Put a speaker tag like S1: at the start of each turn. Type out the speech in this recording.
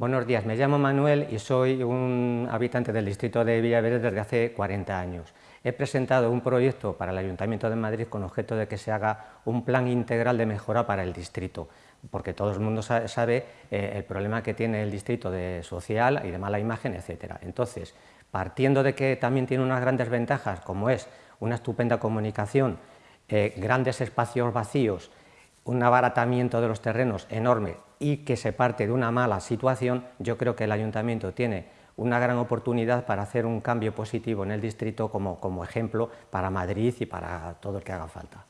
S1: Buenos días, me llamo Manuel y soy un habitante del distrito de Villaverde desde hace 40 años. He presentado un proyecto para el Ayuntamiento de Madrid con objeto de que se haga un plan integral de mejora para el distrito, porque todo el mundo sabe eh, el problema que tiene el distrito de social y de mala imagen, etc. Entonces, partiendo de que también tiene unas grandes ventajas, como es una estupenda comunicación, eh, grandes espacios vacíos, un abaratamiento de los terrenos enorme y que se parte de una mala situación, yo creo que el Ayuntamiento tiene una gran oportunidad para hacer un cambio positivo en el distrito como, como ejemplo para Madrid y para todo el que haga falta.